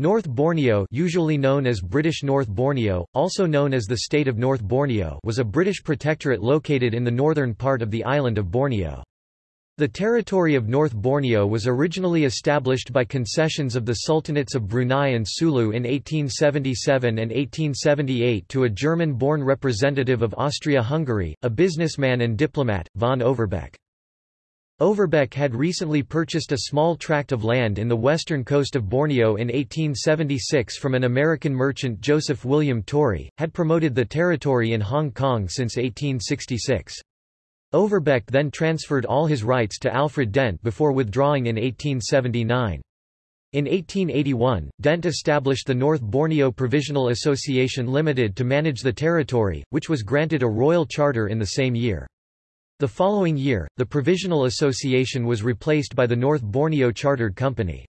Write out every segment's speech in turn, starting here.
North Borneo usually known as British North Borneo, also known as the State of North Borneo was a British protectorate located in the northern part of the island of Borneo. The territory of North Borneo was originally established by concessions of the Sultanates of Brunei and Sulu in 1877 and 1878 to a German-born representative of Austria-Hungary, a businessman and diplomat, von Overbeck. Overbeck had recently purchased a small tract of land in the western coast of Borneo in 1876 from an American merchant Joseph William Torrey, had promoted the territory in Hong Kong since 1866. Overbeck then transferred all his rights to Alfred Dent before withdrawing in 1879. In 1881, Dent established the North Borneo Provisional Association Limited to manage the territory, which was granted a royal charter in the same year. The following year, the Provisional Association was replaced by the North Borneo Chartered Company.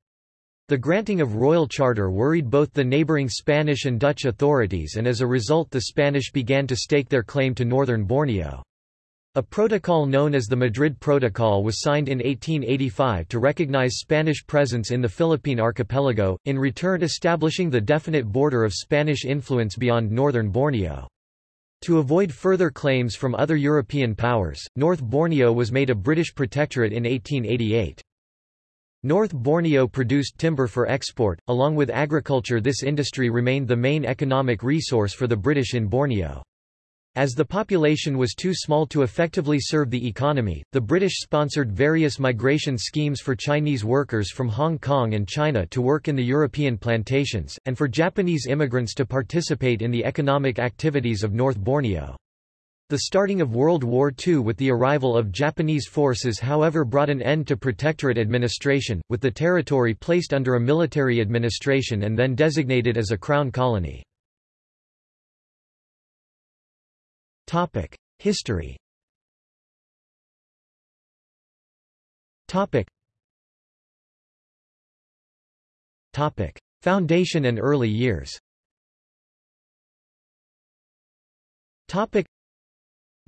The granting of royal charter worried both the neighbouring Spanish and Dutch authorities and as a result the Spanish began to stake their claim to northern Borneo. A protocol known as the Madrid Protocol was signed in 1885 to recognize Spanish presence in the Philippine archipelago, in return establishing the definite border of Spanish influence beyond northern Borneo. To avoid further claims from other European powers, North Borneo was made a British protectorate in 1888. North Borneo produced timber for export, along with agriculture this industry remained the main economic resource for the British in Borneo. As the population was too small to effectively serve the economy, the British sponsored various migration schemes for Chinese workers from Hong Kong and China to work in the European plantations, and for Japanese immigrants to participate in the economic activities of North Borneo. The starting of World War II with the arrival of Japanese forces however brought an end to protectorate administration, with the territory placed under a military administration and then designated as a crown colony. Topic: History. Topic. Topic: Foundation and early years. Topic: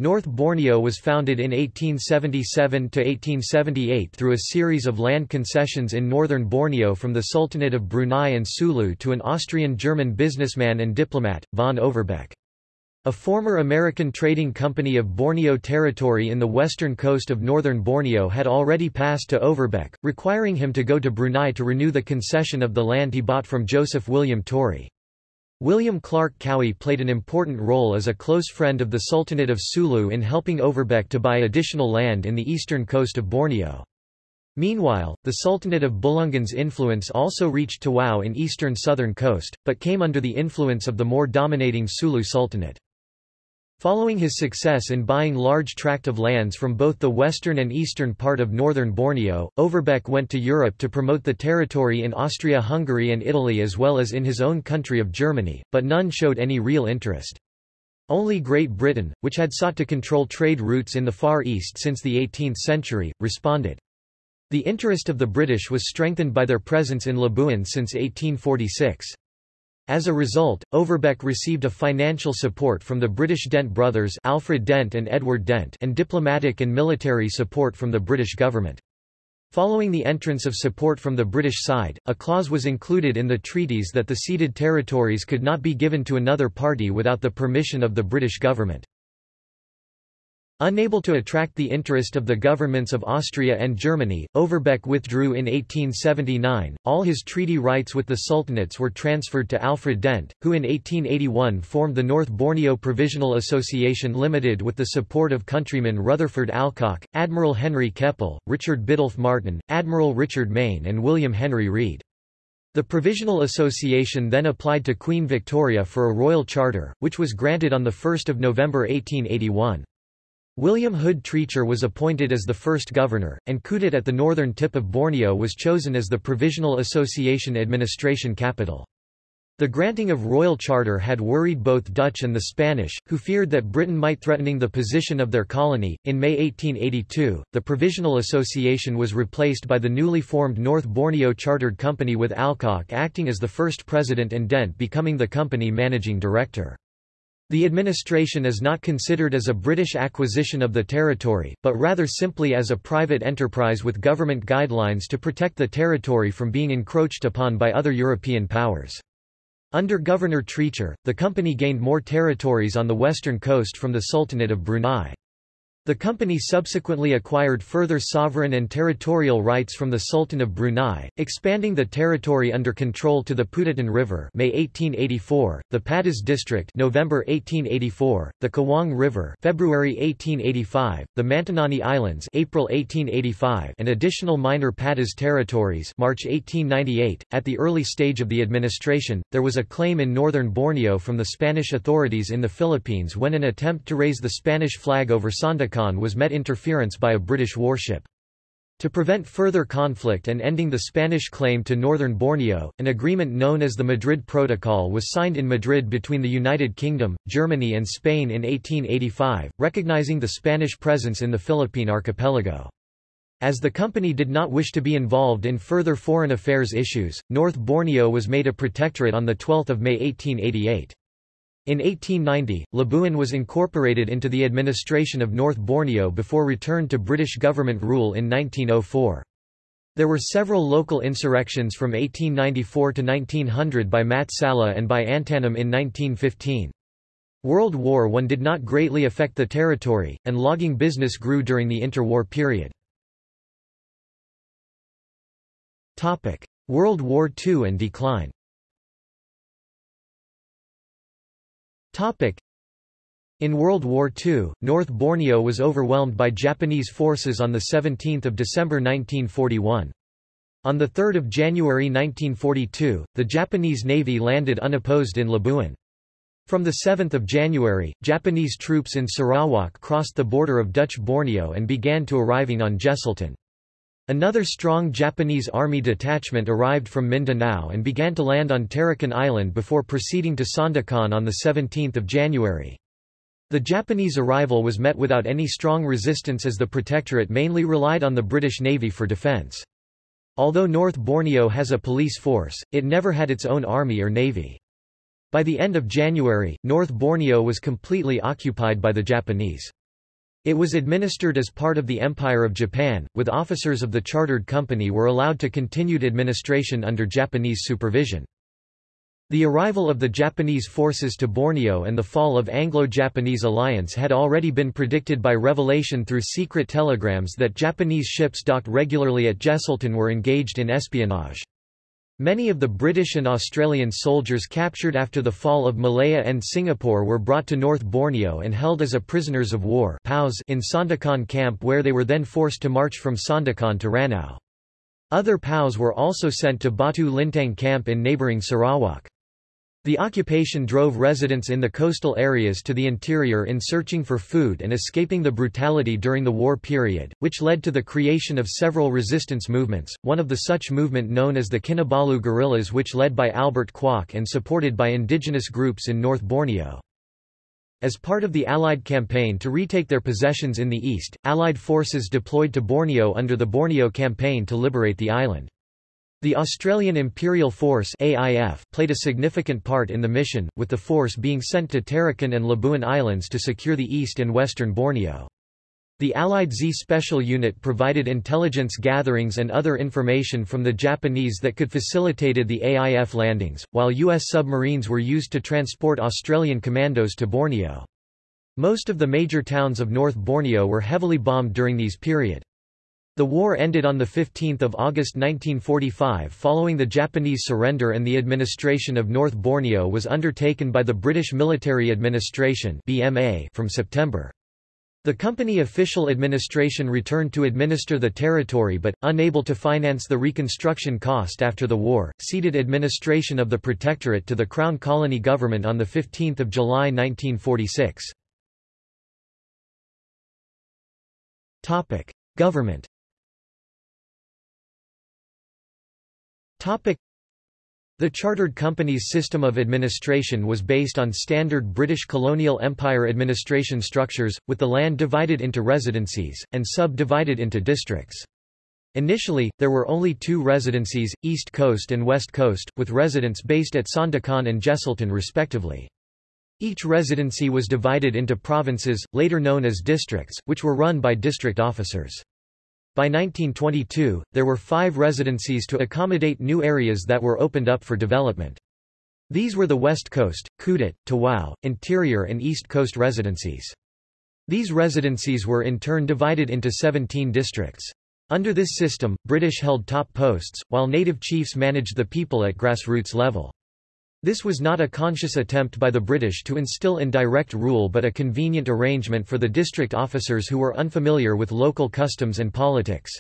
North Borneo was founded in 1877 to 1878 through a series of land concessions in northern Borneo from the Sultanate of Brunei and Sulu to an Austrian-German businessman and diplomat, von Overbeck. A former American trading company of Borneo Territory in the western coast of northern Borneo had already passed to Overbeck, requiring him to go to Brunei to renew the concession of the land he bought from Joseph William Torrey. William Clark Cowie played an important role as a close friend of the Sultanate of Sulu in helping Overbeck to buy additional land in the eastern coast of Borneo. Meanwhile, the Sultanate of Bulungan's influence also reached Tawau in eastern southern coast, but came under the influence of the more dominating Sulu Sultanate. Following his success in buying large tract of lands from both the western and eastern part of northern Borneo, Overbeck went to Europe to promote the territory in Austria-Hungary and Italy as well as in his own country of Germany, but none showed any real interest. Only Great Britain, which had sought to control trade routes in the Far East since the 18th century, responded. The interest of the British was strengthened by their presence in Labuan since 1846. As a result, Overbeck received a financial support from the British Dent brothers Alfred Dent and Edward Dent and diplomatic and military support from the British government. Following the entrance of support from the British side, a clause was included in the treaties that the ceded territories could not be given to another party without the permission of the British government. Unable to attract the interest of the governments of Austria and Germany, Overbeck withdrew in 1879. All his treaty rights with the sultanates were transferred to Alfred Dent, who in 1881 formed the North Borneo Provisional Association Limited with the support of countrymen Rutherford Alcock, Admiral Henry Keppel, Richard Biddulph Martin, Admiral Richard Mayne, and William Henry Reed. The Provisional Association then applied to Queen Victoria for a royal charter, which was granted on 1 November 1881. William Hood Treacher was appointed as the first governor, and Kudat at the northern tip of Borneo was chosen as the Provisional Association administration capital. The granting of royal charter had worried both Dutch and the Spanish, who feared that Britain might threatening the position of their colony. In May 1882, the Provisional Association was replaced by the newly formed North Borneo Chartered Company with Alcock acting as the first president and Dent becoming the company managing director. The administration is not considered as a British acquisition of the territory, but rather simply as a private enterprise with government guidelines to protect the territory from being encroached upon by other European powers. Under Governor Treacher, the company gained more territories on the western coast from the Sultanate of Brunei. The company subsequently acquired further sovereign and territorial rights from the Sultan of Brunei, expanding the territory under control to the Putatan River May 1884, the Padas District November 1884, the Kawang River February 1885, the Mantanani Islands April 1885, and additional minor Padas territories March 1898. At the early stage of the administration, there was a claim in northern Borneo from the Spanish authorities in the Philippines when an attempt to raise the Spanish flag over Was met interference by a British warship. To prevent further conflict and ending the Spanish claim to northern Borneo, an agreement known as the Madrid Protocol was signed in Madrid between the United Kingdom, Germany and Spain in 1885, recognizing the Spanish presence in the Philippine archipelago. As the company did not wish to be involved in further foreign affairs issues, North Borneo was made a protectorate on 12 May 1888. In 1890, Labuan was incorporated into the administration of North Borneo before return to British government rule in 1904. There were several local insurrections from 1894 to 1900 by Mat Salleh and by Antanum in 1915. World War I did not greatly affect the territory, and logging business grew during the interwar period. World War II and decline In World War II, North Borneo was overwhelmed by Japanese forces on 17 December 1941. On 3 January 1942, the Japanese Navy landed unopposed in Labuan. From 7 January, Japanese troops in Sarawak crossed the border of Dutch Borneo and began to arriving on Jesselton. Another strong Japanese army detachment arrived from Mindanao and began to land on Tarakan Island before proceeding to Sandakan on 17 January. The Japanese arrival was met without any strong resistance as the Protectorate mainly relied on the British Navy for defence. Although North Borneo has a police force, it never had its own army or navy. By the end of January, North Borneo was completely occupied by the Japanese. It was administered as part of the Empire of Japan, with officers of the chartered company were allowed to continued administration under Japanese supervision. The arrival of the Japanese forces to Borneo and the fall of Anglo-Japanese alliance had already been predicted by revelation through secret telegrams that Japanese ships docked regularly at Jesselton were engaged in espionage. Many of the British and Australian soldiers captured after the fall of Malaya and Singapore were brought to North Borneo and held as a prisoners of war in Sandakan camp where they were then forced to march from Sandakan to Ranau. Other POWs were also sent to Batu Lintang camp in neighbouring Sarawak. The occupation drove residents in the coastal areas to the interior in searching for food and escaping the brutality during the war period, which led to the creation of several resistance movements, one of the such movement known as the Kinabalu guerrillas which led by Albert Kwok and supported by indigenous groups in North Borneo. As part of the Allied campaign to retake their possessions in the east, Allied forces deployed to Borneo under the Borneo Campaign to liberate the island. The Australian Imperial Force AIF played a significant part in the mission, with the force being sent to Tarakan and Labuan Islands to secure the east and western Borneo. The Allied Z Special Unit provided intelligence gatherings and other information from the Japanese that could facilitated the AIF landings, while U.S. submarines were used to transport Australian commandos to Borneo. Most of the major towns of North Borneo were heavily bombed during these period. The war ended on 15 August 1945 following the Japanese surrender and the administration of North Borneo was undertaken by the British Military Administration from September. The company official administration returned to administer the territory but, unable to finance the reconstruction cost after the war, ceded administration of the protectorate to the Crown Colony government on 15 July 1946. Government The chartered company's system of administration was based on standard British colonial empire administration structures, with the land divided into residencies, and sub-divided into districts. Initially, there were only two residencies, East Coast and West Coast, with residents based at Sandakan and Jesselton respectively. Each residency was divided into provinces, later known as districts, which were run by district officers. By 1922, there were five residencies to accommodate new areas that were opened up for development. These were the West Coast, Kudat, Tawau, Interior and East Coast residencies. These residencies were in turn divided into 17 districts. Under this system, British held top posts, while native chiefs managed the people at grassroots level. This was not a conscious attempt by the British to instill indirect rule but a convenient arrangement for the district officers who were unfamiliar with local customs and politics.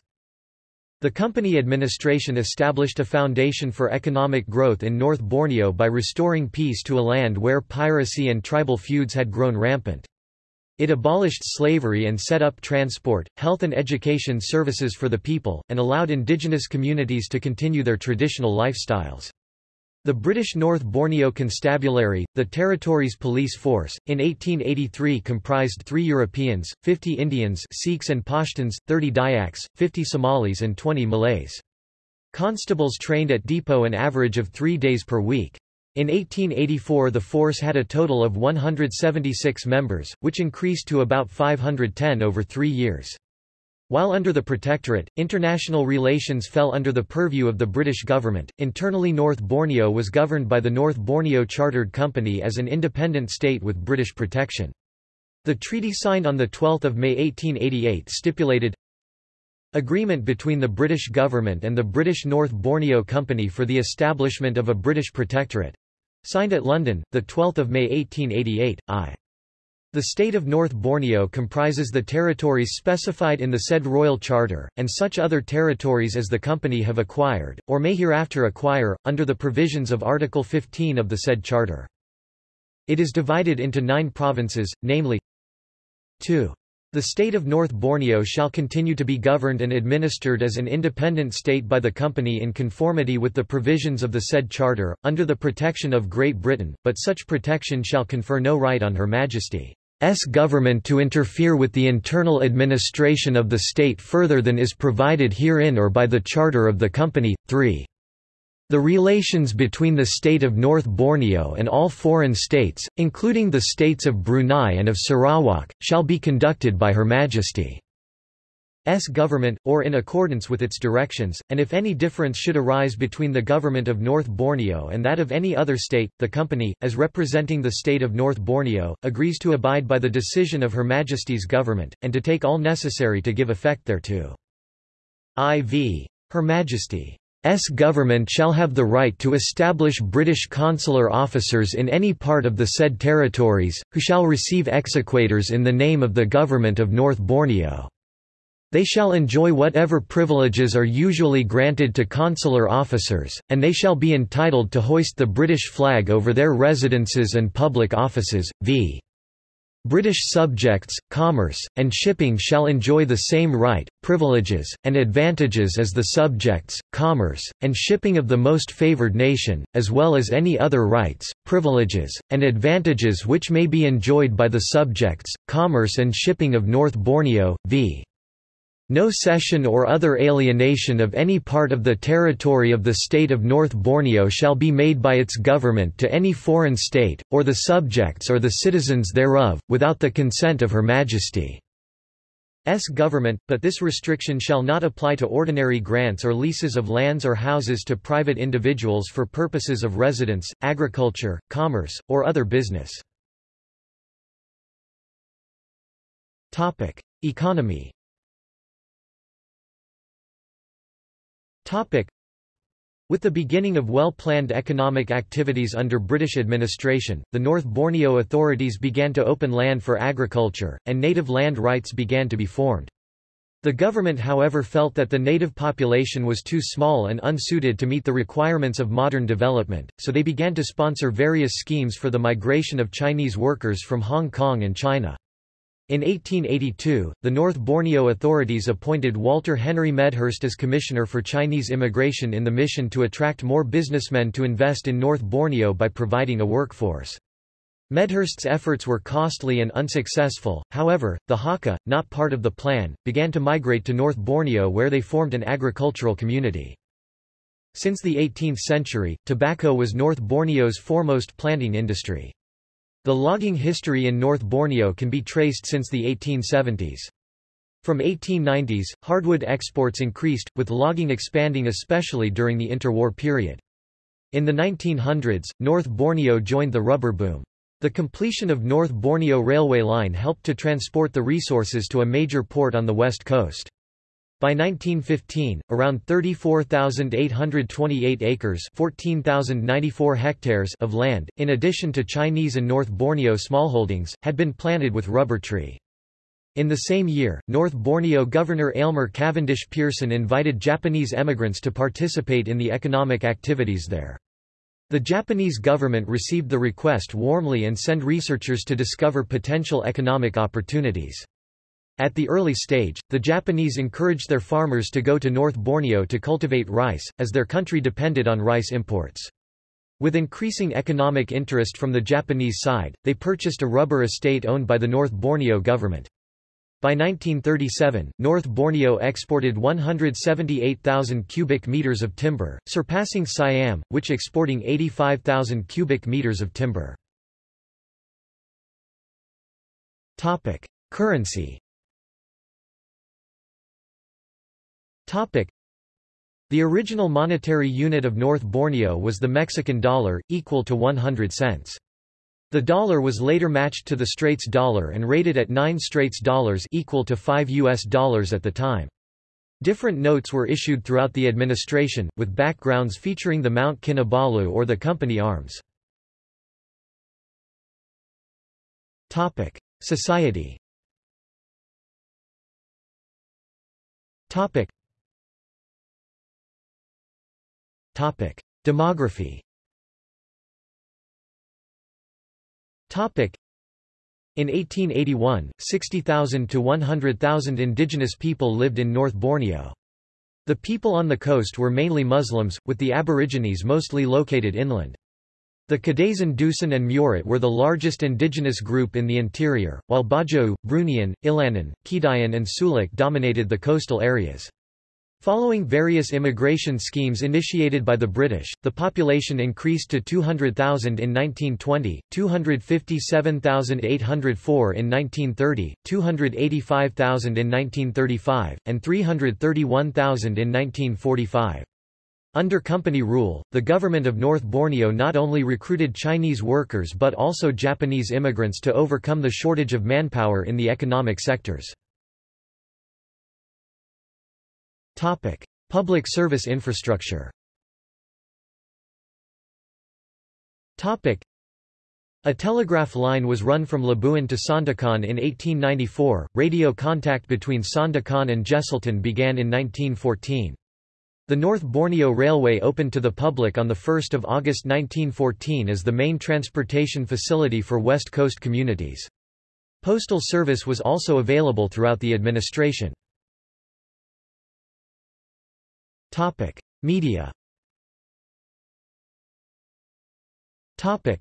The company administration established a foundation for economic growth in North Borneo by restoring peace to a land where piracy and tribal feuds had grown rampant. It abolished slavery and set up transport, health and education services for the people, and allowed indigenous communities to continue their traditional lifestyles. The British North Borneo Constabulary, the territory's police force, in 1883 comprised three Europeans, 50 Indians Sikhs and Pashtuns, 30 Dayaks, 50 Somalis and 20 Malays. Constables trained at depot an average of three days per week. In 1884 the force had a total of 176 members, which increased to about 510 over three years. While under the Protectorate, international relations fell under the purview of the British government. Internally, North Borneo was governed by the North Borneo Chartered Company as an independent state with British protection. The treaty signed on 12 May 1888 stipulated Agreement between the British government and the British North Borneo Company for the establishment of a British protectorate. Signed at London, 12 May 1888, I. The state of North Borneo comprises the territories specified in the said Royal Charter, and such other territories as the company have acquired, or may hereafter acquire, under the provisions of Article 15 of the said charter. It is divided into nine provinces, namely 2. The state of North Borneo shall continue to be governed and administered as an independent state by the company in conformity with the provisions of the said charter, under the protection of Great Britain, but such protection shall confer no right on Her Majesty. S government to interfere with the internal administration of the state further than is provided herein or by the charter of the company. 3. The relations between the state of North Borneo and all foreign states, including the states of Brunei and of Sarawak, shall be conducted by Her Majesty. S government, or in accordance with its directions, and if any difference should arise between the government of North Borneo and that of any other state, the company, as representing the state of North Borneo, agrees to abide by the decision of Her Majesty's government, and to take all necessary to give effect thereto. IV. Her Majesty. S government shall have the right to establish British consular officers in any part of the said territories, who shall receive exequaturs in the name of the government of North Borneo. They shall enjoy whatever privileges are usually granted to consular officers, and they shall be entitled to hoist the British flag over their residences and public offices, v. British subjects, commerce, and shipping shall enjoy the same right, privileges, and advantages as the subjects, commerce, and shipping of the most favoured nation, as well as any other rights, privileges, and advantages which may be enjoyed by the subjects, commerce and shipping of North Borneo, v. No cession or other alienation of any part of the territory of the state of North Borneo shall be made by its government to any foreign state, or the subjects or the citizens thereof, without the consent of Her Majesty's government, but this restriction shall not apply to ordinary grants or leases of lands or houses to private individuals for purposes of residence, agriculture, commerce, or other business. Economy Topic. With the beginning of well-planned economic activities under British administration, the North Borneo authorities began to open land for agriculture, and native land rights began to be formed. The government however felt that the native population was too small and unsuited to meet the requirements of modern development, so they began to sponsor various schemes for the migration of Chinese workers from Hong Kong and China. In 1882, the North Borneo authorities appointed Walter Henry Medhurst as Commissioner for Chinese Immigration in the mission to attract more businessmen to invest in North Borneo by providing a workforce. Medhurst's efforts were costly and unsuccessful, however, the Hakka, not part of the plan, began to migrate to North Borneo where they formed an agricultural community. Since the 18th century, tobacco was North Borneo's foremost planting industry. The logging history in North Borneo can be traced since the 1870s. From 1890s, hardwood exports increased, with logging expanding especially during the interwar period. In the 1900s, North Borneo joined the rubber boom. The completion of North Borneo Railway Line helped to transport the resources to a major port on the west coast. By 1915, around 34,828 acres 14,094 hectares of land, in addition to Chinese and North Borneo smallholdings, had been planted with rubber tree. In the same year, North Borneo Governor Aylmer Cavendish Pearson invited Japanese emigrants to participate in the economic activities there. The Japanese government received the request warmly and sent researchers to discover potential economic opportunities. At the early stage, the Japanese encouraged their farmers to go to North Borneo to cultivate rice, as their country depended on rice imports. With increasing economic interest from the Japanese side, they purchased a rubber estate owned by the North Borneo government. By 1937, North Borneo exported 178,000 cubic meters of timber, surpassing Siam, which exporting 85,000 cubic meters of timber. Topic: Currency Topic. The original monetary unit of North Borneo was the Mexican dollar, equal to 100 cents. The dollar was later matched to the Straits dollar and rated at 9 Straits dollars equal to 5 US dollars at the time. Different notes were issued throughout the administration, with backgrounds featuring the Mount Kinabalu or the company arms. Topic: Society. Topic: Topic: Demography. Topic: In 1881, 60,000 to 100,000 indigenous people lived in North Borneo. The people on the coast were mainly Muslims, with the Aborigines mostly located inland. The Kadazan Dusun and Murut were the largest indigenous group in the interior, while Bajau, Bruneian, Illanun, Kedayan and Suluk dominated the coastal areas. Following various immigration schemes initiated by the British, the population increased to 200,000 in 1920, 257,804 in 1930, 285,000 in 1935, and 331,000 in 1945. Under company rule, the government of North Borneo not only recruited Chinese workers but also Japanese immigrants to overcome the shortage of manpower in the economic sectors. Topic: Public service infrastructure. Topic: A telegraph line was run from Labuan to Sandakan in 1894. Radio contact between Sandakan and Jesselton began in 1914. The North Borneo Railway opened to the public on 1 August 1914 as the main transportation facility for West Coast communities. Postal service was also available throughout the administration. Topic: Media. Topic: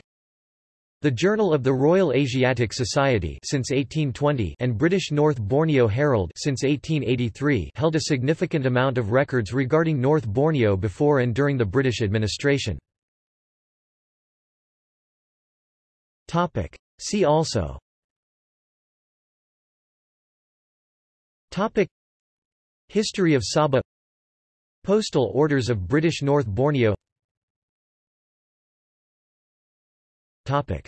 The Journal of the Royal Asiatic Society since 1820 and British North Borneo Herald since 1883 held a significant amount of records regarding North Borneo before and during the British administration. Topic: See also. Topic. History of Sabah Postal Orders of British North Borneo Topic.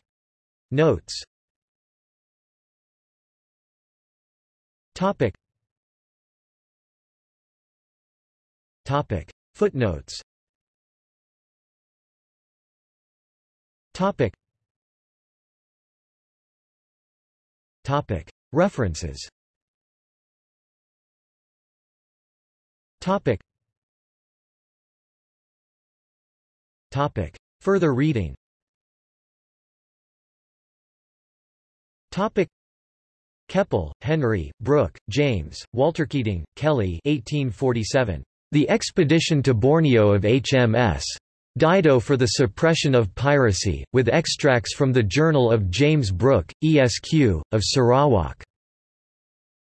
Notes Topic. Topic. Footnotes Topic. Topic. References Topic. Topic. Further reading Topic. Keppel, Henry, Brooke, James, Walter Keating, Kelly 1847. The Expedition to Borneo of HMS. Dido for the Suppression of Piracy, with extracts from the Journal of James Brooke, ESQ, of Sarawak.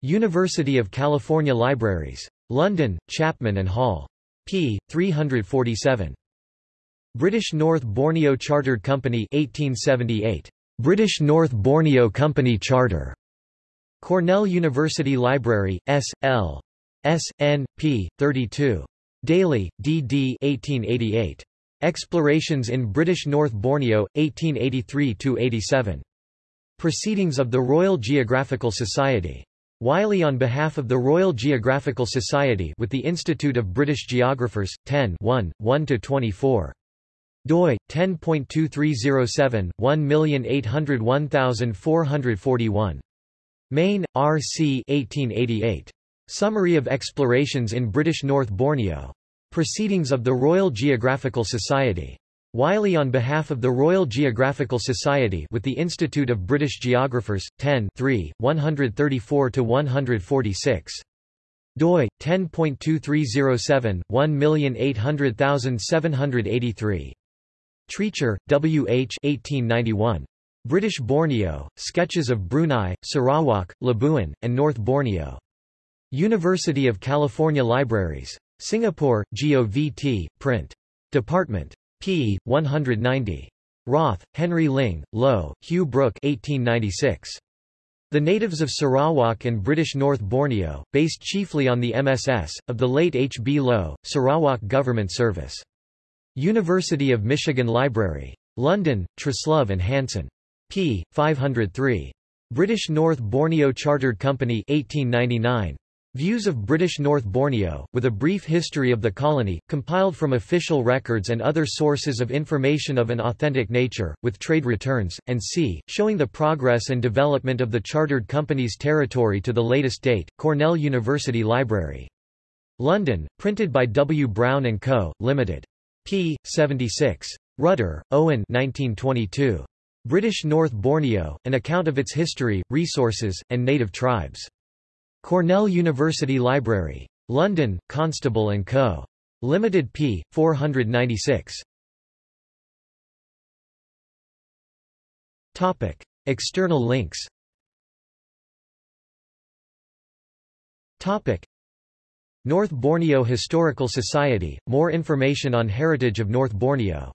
University of California Libraries. London, Chapman and Hall. p. 347. British North Borneo Chartered Company 1878. British North Borneo Company Charter. Cornell University Library, S. L. S. N. P. 32. Daly, D. D. 1888. Explorations in British North Borneo, 1883–87. Proceedings of the Royal Geographical Society. Wiley on behalf of the Royal Geographical Society with the Institute of British Geographers, 10 1, 1–24 doi 10.2307 1801441 Mayne, R. C. 1888. Summary of Explorations in British North Borneo. Proceedings of the Royal Geographical Society. Wiley on behalf of the Royal Geographical Society with the Institute of British Geographers, 10 134–146. doi, 10.2307, 1800783. Treacher, W. H. 1891. British Borneo, Sketches of Brunei, Sarawak, Labuan, and North Borneo. University of California Libraries. Singapore, GOVT, Print. Department. p. 190. Roth, Henry Ling, Low, Hugh Brooke 1896. The natives of Sarawak and British North Borneo, based chiefly on the MSS, of the late H. B. Low, Sarawak Government Service. University of Michigan Library. London, Truslove and Hanson p. 503. British North Borneo Chartered Company 1899. Views of British North Borneo, with a brief history of the colony, compiled from official records and other sources of information of an authentic nature, with trade returns, and c. showing the progress and development of the chartered company's territory to the latest date, Cornell University Library. London, printed by W. Brown & Co., Limited. P. 76. Rutter, Owen 1922. British North Borneo, an account of its history, resources, and native tribes. Cornell University Library. London, Constable & Co. Limited p. 496. Topic. External links Topic. North Borneo Historical Society, more information on heritage of North Borneo